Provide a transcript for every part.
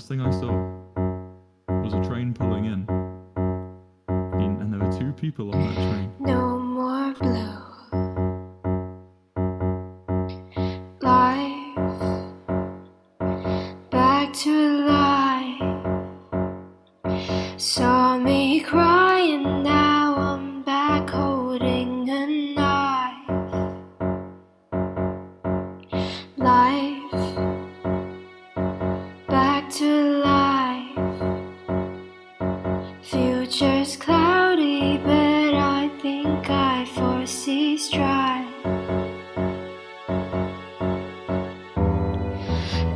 last thing I saw was a train pulling in. And, there were two people on that train. No more blue. Life back to life. Saw me crying, Future's cloudy, but I think I foresee strife.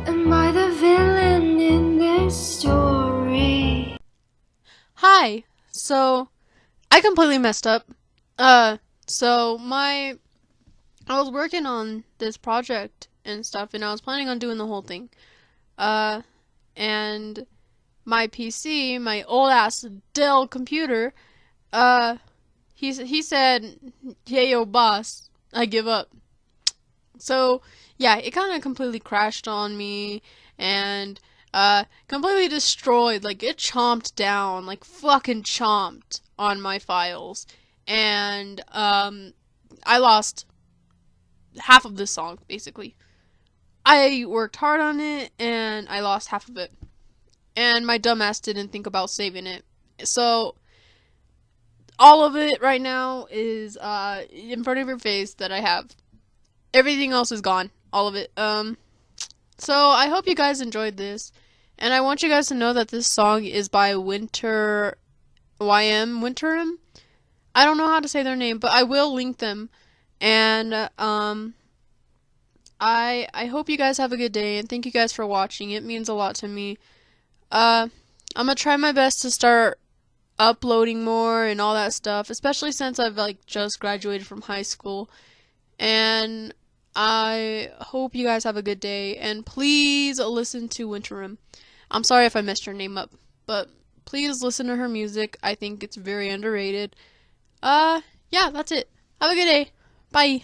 Am I the villain in this story? Hi. So, I completely messed up. Uh, so my, I was working on this project and stuff, and I was planning on doing the whole thing. Uh, and my PC, my old ass Dell computer, uh, he he said, "Hey, yo, boss, I give up." So yeah, it kind of completely crashed on me, and uh, completely destroyed. Like it chomped down, like fucking chomped on my files, and um, I lost half of this song basically. I worked hard on it, and I lost half of it, and my dumbass didn't think about saving it. So all of it right now is uh in front of your face that I have. Everything else is gone, all of it. Um, so I hope you guys enjoyed this. And I want you guys to know that this song is by Winter YM Winterim. I don't know how to say their name, but I will link them. And um I I hope you guys have a good day and thank you guys for watching. It means a lot to me. Uh I'm to try my best to start uploading more and all that stuff, especially since I've like just graduated from high school. And I hope you guys have a good day and please listen to Winterim. I'm sorry if I messed your name up, but please listen to her music. I think it's very underrated. Uh, yeah, that's it. Have a good day. Bye.